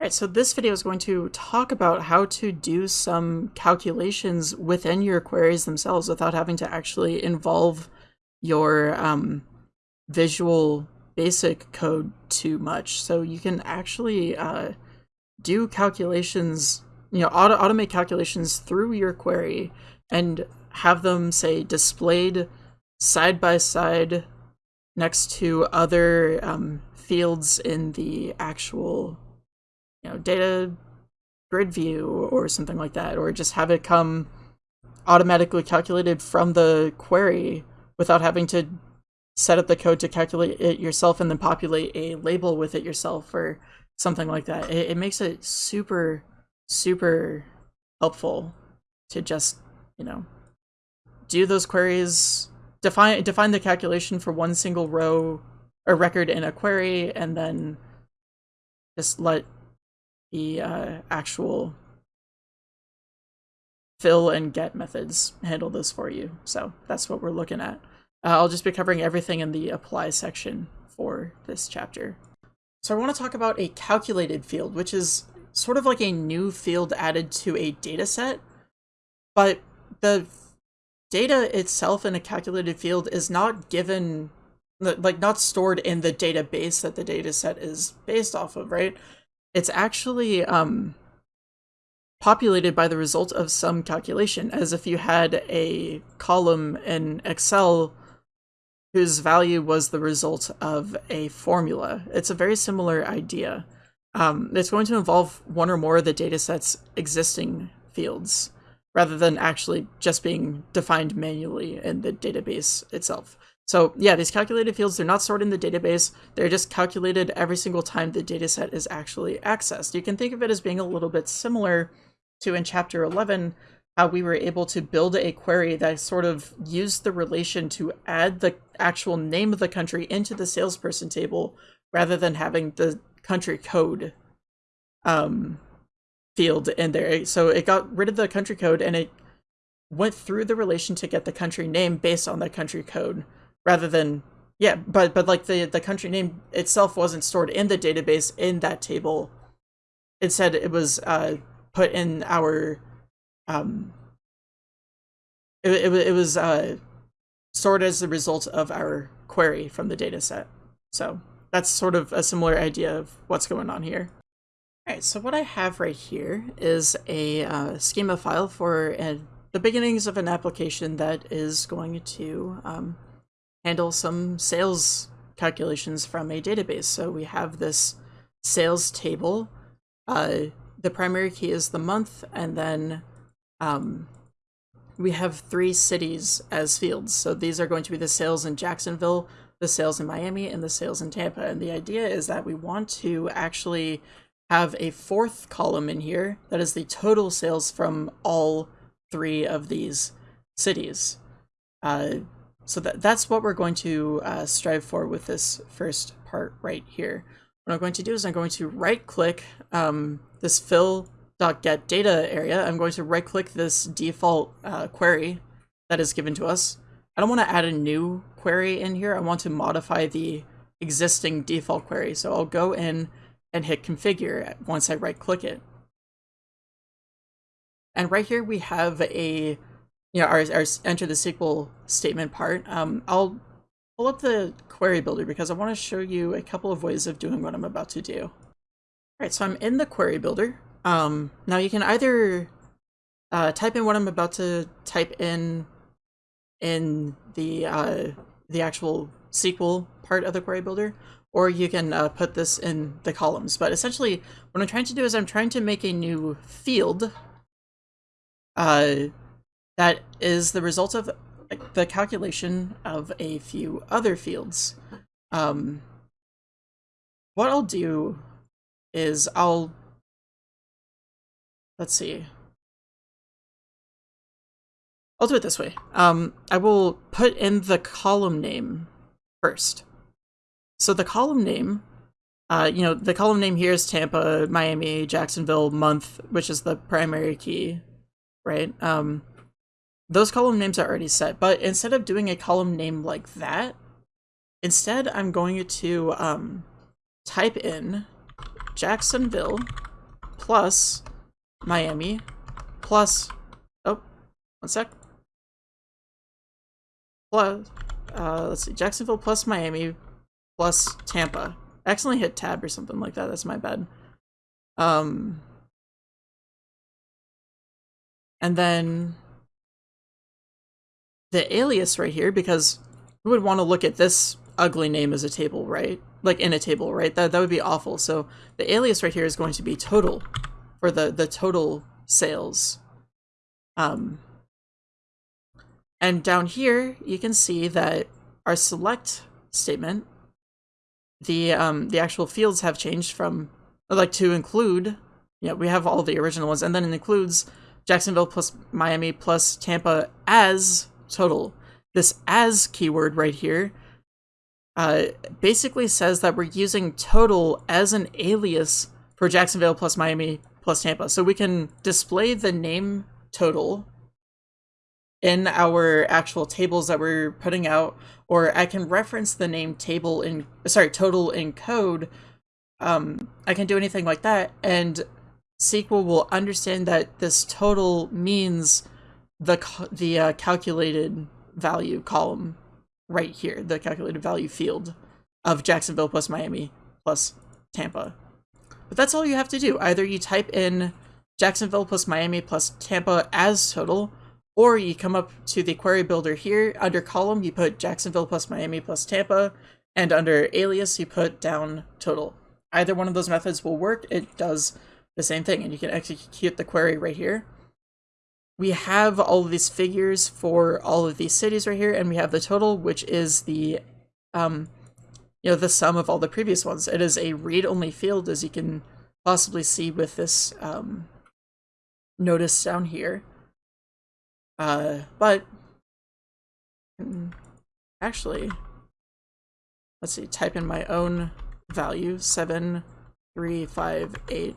Alright, so this video is going to talk about how to do some calculations within your queries themselves without having to actually involve your um, visual basic code too much. So you can actually uh, do calculations, you know, auto automate calculations through your query and have them, say, displayed side by side next to other um, fields in the actual you know, data grid view or something like that, or just have it come automatically calculated from the query without having to set up the code to calculate it yourself and then populate a label with it yourself or something like that. It, it makes it super, super helpful to just, you know, do those queries, define define the calculation for one single row or record in a query, and then just let the uh, actual fill and get methods handle this for you. So that's what we're looking at. Uh, I'll just be covering everything in the apply section for this chapter. So I want to talk about a calculated field, which is sort of like a new field added to a data set, but the data itself in a calculated field is not given, like not stored in the database that the data set is based off of, right? It's actually um, populated by the result of some calculation, as if you had a column in Excel whose value was the result of a formula. It's a very similar idea. Um, it's going to involve one or more of the dataset's existing fields, rather than actually just being defined manually in the database itself. So yeah, these calculated fields, they're not stored in the database. They're just calculated every single time the dataset is actually accessed. You can think of it as being a little bit similar to in chapter 11, how we were able to build a query that sort of used the relation to add the actual name of the country into the salesperson table rather than having the country code um, field in there. So it got rid of the country code and it went through the relation to get the country name based on the country code rather than yeah but but like the the country name itself wasn't stored in the database in that table. Instead it was uh put in our um it, it, it was uh stored as the result of our query from the data set so that's sort of a similar idea of what's going on here Alright, so what I have right here is a uh, schema file for uh, the beginnings of an application that is going to um, handle some sales calculations from a database. So we have this sales table. Uh, the primary key is the month, and then um, we have three cities as fields. So these are going to be the sales in Jacksonville, the sales in Miami, and the sales in Tampa. And the idea is that we want to actually have a fourth column in here that is the total sales from all three of these cities. Uh, so that, that's what we're going to uh, strive for with this first part right here. What I'm going to do is I'm going to right click um, this fill.get data area. I'm going to right click this default uh, query that is given to us. I don't want to add a new query in here. I want to modify the existing default query. So I'll go in and hit configure once I right click it. And right here we have a you know, our, our enter the SQL statement part, um, I'll pull up the query builder because I want to show you a couple of ways of doing what I'm about to do. All right, so I'm in the query builder. Um, now you can either uh, type in what I'm about to type in in the uh, the actual SQL part of the query builder, or you can uh, put this in the columns. But essentially, what I'm trying to do is I'm trying to make a new field uh, that is the result of the calculation of a few other fields. Um, what I'll do is I'll, let's see, I'll do it this way. Um, I will put in the column name first. So the column name, uh, you know, the column name here is Tampa, Miami, Jacksonville, month, which is the primary key, right? Um, those column names are already set, but instead of doing a column name like that, instead I'm going to um, type in Jacksonville plus Miami plus, oh, one sec. Plus, uh, let's see, Jacksonville plus Miami plus Tampa. I accidentally hit tab or something like that. That's my bad. Um, and then the alias right here, because we would want to look at this ugly name as a table, right? Like in a table, right? That, that would be awful. So the alias right here is going to be total for the, the total sales. Um, and down here, you can see that our select statement, the um, the actual fields have changed from like to include. Yeah, we have all the original ones, and then it includes Jacksonville plus Miami plus Tampa as total. This as keyword right here uh, basically says that we're using total as an alias for Jacksonville plus Miami plus Tampa. So we can display the name total in our actual tables that we're putting out, or I can reference the name table in, sorry, total in code. Um, I can do anything like that, and SQL will understand that this total means the the uh, calculated value column right here, the calculated value field of Jacksonville plus Miami plus Tampa. But that's all you have to do. Either you type in Jacksonville plus Miami plus Tampa as total, or you come up to the query builder here, under column you put Jacksonville plus Miami plus Tampa, and under alias you put down total. Either one of those methods will work, it does the same thing, and you can execute the query right here. We have all of these figures for all of these cities right here, and we have the total, which is the um, you know, the sum of all the previous ones. It is a read-only field, as you can possibly see with this um, notice down here. Uh, but mm, actually, let's see, type in my own value, seven, three, five, eight.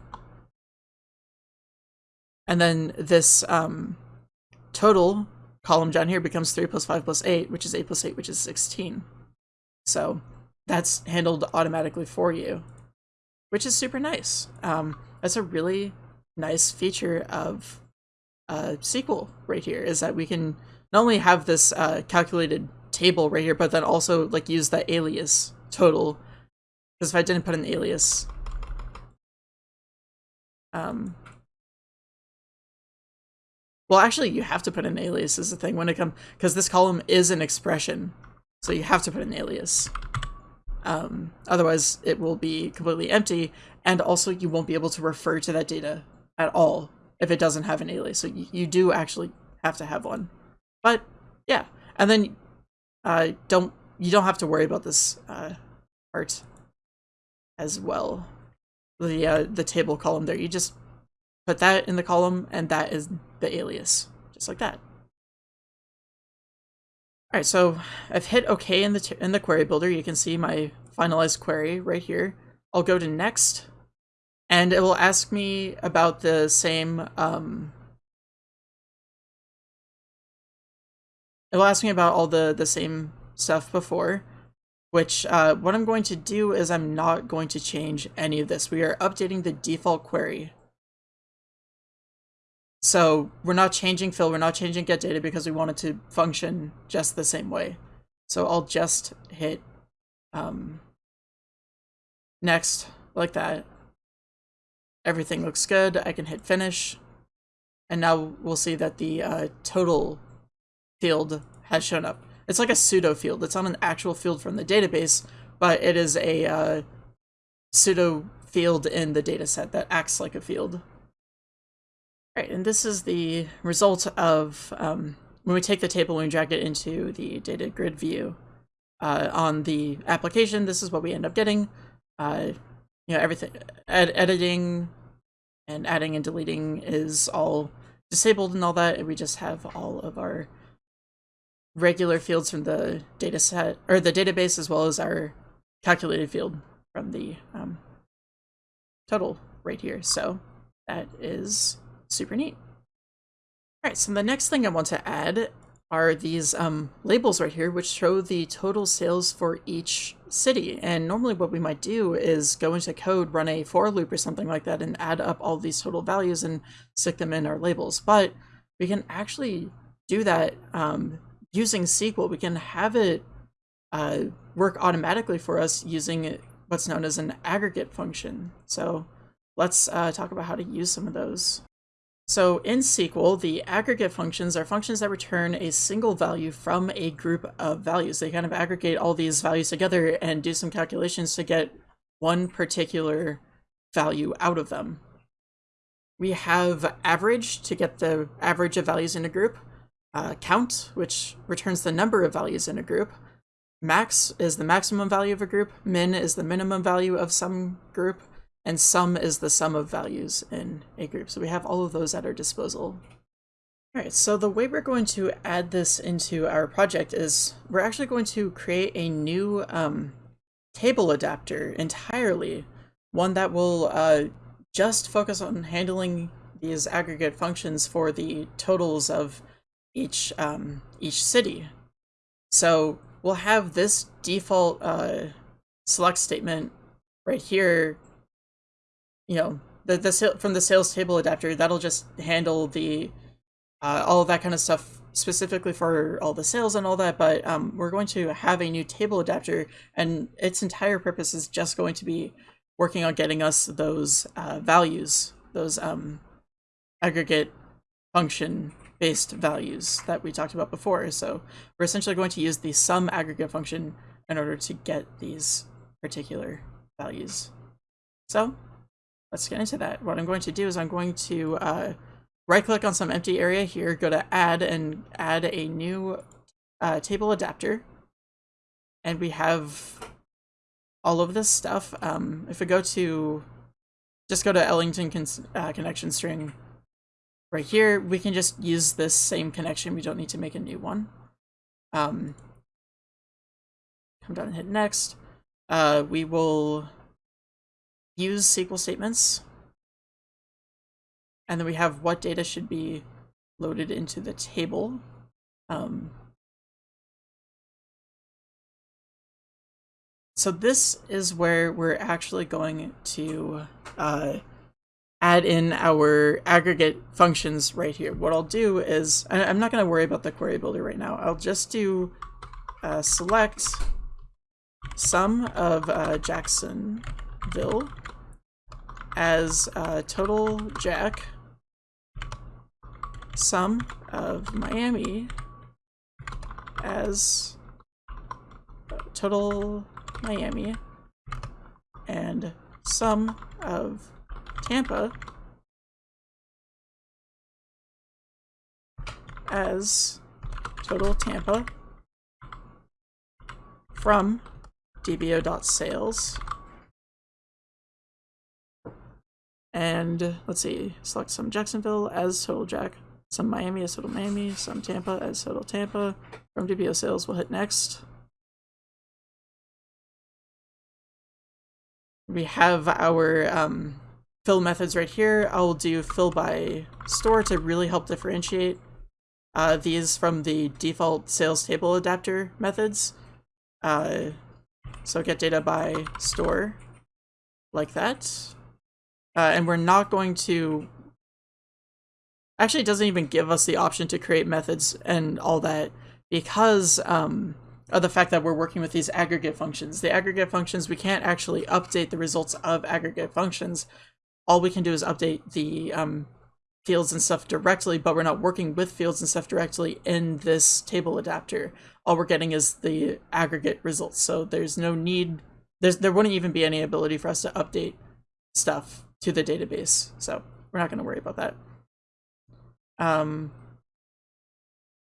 And then this um, total column down here becomes 3 plus 5 plus 8, which is 8 plus 8, which is 16. So that's handled automatically for you, which is super nice. Um, that's a really nice feature of uh, SQL right here is that we can not only have this uh, calculated table right here, but then also like use that alias total. Because if I didn't put an alias, um, well, actually, you have to put an alias is the thing when it comes because this column is an expression, so you have to put an alias. Um, otherwise, it will be completely empty, and also you won't be able to refer to that data at all if it doesn't have an alias. So you, you do actually have to have one. But yeah, and then uh, don't you don't have to worry about this uh, part as well. The uh, the table column there, you just put that in the column, and that is the alias, just like that. All right, so I've hit OK in the in the query builder. You can see my finalized query right here. I'll go to next, and it will ask me about the same. Um, it will ask me about all the the same stuff before, which uh, what I'm going to do is I'm not going to change any of this. We are updating the default query. So we're not changing fill, we're not changing get data because we want it to function just the same way. So I'll just hit um, next like that. Everything looks good. I can hit finish. And now we'll see that the uh, total field has shown up. It's like a pseudo field. It's not an actual field from the database, but it is a uh, pseudo field in the dataset that acts like a field. Right, and this is the result of um, when we take the table and we drag it into the data grid view. Uh, on the application, this is what we end up getting. You know, everything, ed editing and adding and deleting is all disabled and all that, and we just have all of our regular fields from the data set, or the database, as well as our calculated field from the um, total right here. So that is super neat. All right, so the next thing I want to add are these um, labels right here, which show the total sales for each city. And normally what we might do is go into code, run a for loop or something like that, and add up all these total values and stick them in our labels. But we can actually do that um, using SQL. We can have it uh, work automatically for us using what's known as an aggregate function. So let's uh, talk about how to use some of those. So in SQL, the aggregate functions are functions that return a single value from a group of values. They kind of aggregate all these values together and do some calculations to get one particular value out of them. We have average to get the average of values in a group, uh, count, which returns the number of values in a group, max is the maximum value of a group, min is the minimum value of some group, and sum is the sum of values in a group. So we have all of those at our disposal. All right, so the way we're going to add this into our project is we're actually going to create a new um, table adapter entirely, one that will uh, just focus on handling these aggregate functions for the totals of each um, each city. So we'll have this default uh, select statement right here you know, the the from the sales table adapter that'll just handle the uh, all that kind of stuff specifically for all the sales and all that. But um, we're going to have a new table adapter, and its entire purpose is just going to be working on getting us those uh, values, those um, aggregate function based values that we talked about before. So we're essentially going to use the sum aggregate function in order to get these particular values. So let's get into that. What I'm going to do is I'm going to uh, right click on some empty area here, go to add and add a new uh, table adapter. And we have all of this stuff. Um, if we go to, just go to Ellington con uh, connection string right here, we can just use this same connection. We don't need to make a new one. Um, come down and hit next. Uh, we will use SQL statements. And then we have what data should be loaded into the table. Um, so this is where we're actually going to uh, add in our aggregate functions right here. What I'll do is, I, am not going to worry about the query builder right now. I'll just do uh, select sum of uh, Jacksonville as uh, total jack sum of Miami as total Miami and sum of Tampa as total Tampa from dbo.sales And let's see, select sum Jacksonville as total Jack, sum Miami as total Miami, sum Tampa as total Tampa. From DBO sales, we'll hit next. We have our um, fill methods right here. I'll do fill by store to really help differentiate uh, these from the default sales table adapter methods. Uh, so get data by store like that. Uh, and we're not going to... Actually, it doesn't even give us the option to create methods and all that because um, of the fact that we're working with these aggregate functions. The aggregate functions, we can't actually update the results of aggregate functions. All we can do is update the um, fields and stuff directly, but we're not working with fields and stuff directly in this table adapter. All we're getting is the aggregate results. So there's no need, there's, there wouldn't even be any ability for us to update stuff to the database. So we're not going to worry about that. Um,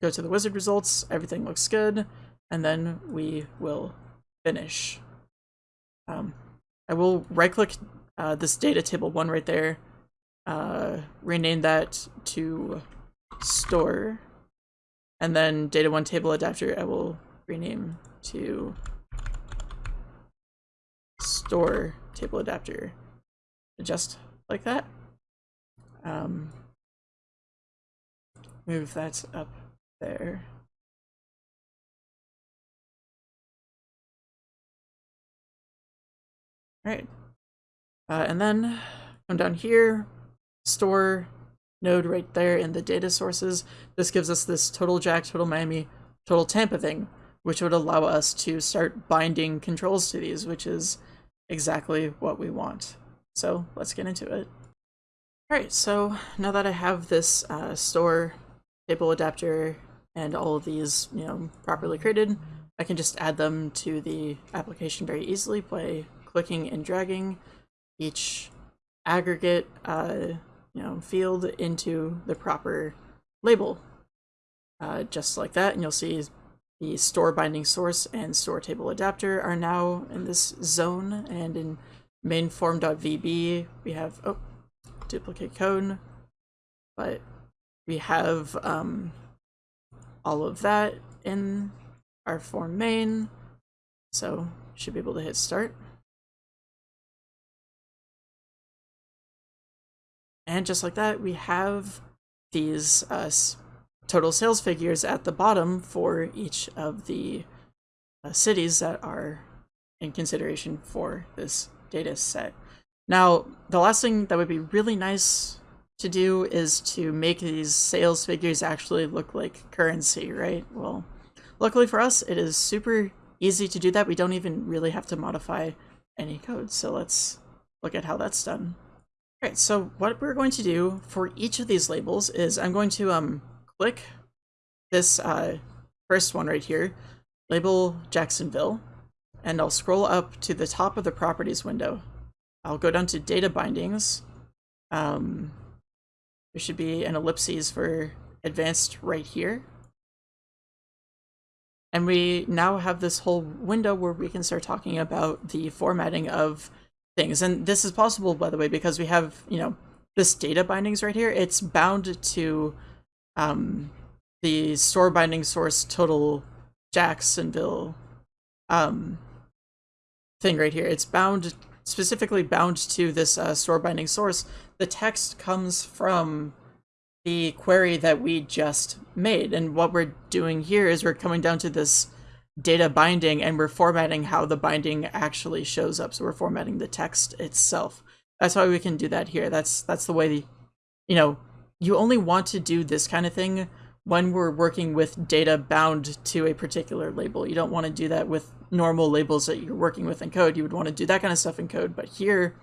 go to the wizard results, everything looks good, and then we will finish. Um, I will right click uh, this data table one right there, uh, rename that to store, and then data one table adapter I will rename to store table adapter adjust like that. Um, move that up there. All right, uh, and then come down here, store node right there in the data sources. This gives us this total Jack, total Miami, total Tampa thing, which would allow us to start binding controls to these, which is exactly what we want. So let's get into it. All right, so now that I have this uh, store table adapter and all of these, you know, properly created, I can just add them to the application very easily by clicking and dragging each aggregate, uh, you know, field into the proper label. Uh, just like that, and you'll see the store binding source and store table adapter are now in this zone, and in main form.vb we have, oh, duplicate code, but we have um, all of that in our form main, so should be able to hit start. And just like that, we have these uh, total sales figures at the bottom for each of the uh, cities that are in consideration for this data set. Now, the last thing that would be really nice to do is to make these sales figures actually look like currency, right? Well, luckily for us, it is super easy to do that. We don't even really have to modify any code. So let's look at how that's done. All right, so what we're going to do for each of these labels is I'm going to um click this uh, first one right here, label Jacksonville, and I'll scroll up to the top of the properties window. I'll go down to data bindings. Um, there should be an ellipses for advanced right here. And we now have this whole window where we can start talking about the formatting of things. And this is possible, by the way, because we have, you know, this data bindings right here. It's bound to um, the store binding source total Jacksonville um, thing right here. It's bound, specifically bound to this uh, store binding source. The text comes from the query that we just made. And what we're doing here is we're coming down to this data binding and we're formatting how the binding actually shows up. So we're formatting the text itself. That's why we can do that here. That's that's the way the, you know, you only want to do this kind of thing when we're working with data bound to a particular label. You don't want to do that with normal labels that you're working with in code. You would want to do that kind of stuff in code, but here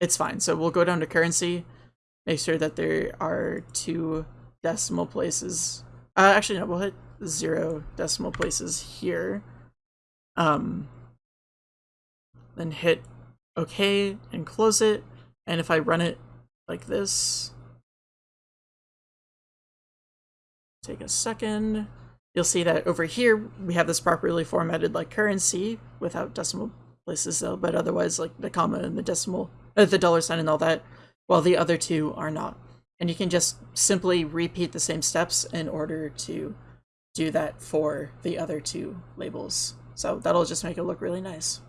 it's fine. So we'll go down to currency, make sure that there are two decimal places. Uh, actually, no, we'll hit zero decimal places here. Um, then hit OK and close it. And if I run it like this, take a second. You'll see that over here, we have this properly formatted like currency without decimal places though, but otherwise like the comma and the decimal, uh, the dollar sign and all that, while the other two are not. And you can just simply repeat the same steps in order to do that for the other two labels. So that'll just make it look really nice.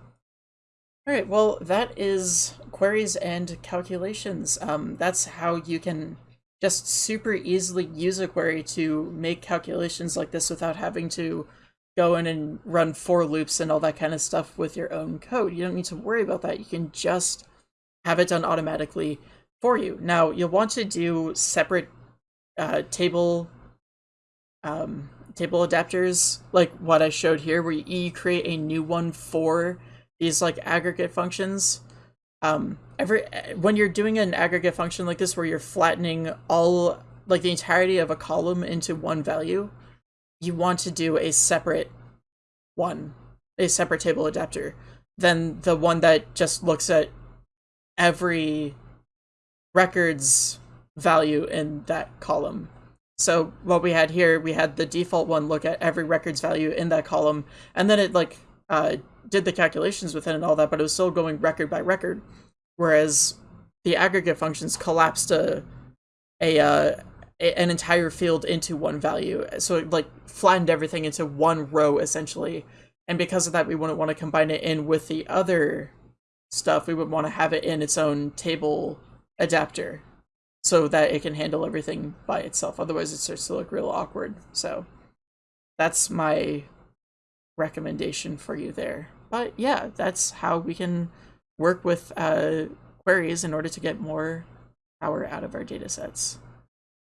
All right, well, that is queries and calculations. Um, that's how you can just super easily use a query to make calculations like this without having to go in and run for loops and all that kind of stuff with your own code. You don't need to worry about that. You can just have it done automatically for you. Now, you'll want to do separate uh, table um, table adapters like what I showed here, where you create a new one for these like aggregate functions um, every when you're doing an aggregate function like this where you're flattening all like the entirety of a column into one value, you want to do a separate one, a separate table adapter than the one that just looks at every records value in that column. So what we had here, we had the default one look at every records value in that column, and then it like uh, did the calculations within and all that, but it was still going record by record. Whereas the aggregate functions collapsed a, a, uh, a an entire field into one value. So it like flattened everything into one row essentially. And because of that, we wouldn't want to combine it in with the other stuff. We would want to have it in its own table adapter so that it can handle everything by itself. Otherwise, it starts to look real awkward. So that's my recommendation for you there. But yeah, that's how we can work with uh, queries in order to get more power out of our data sets.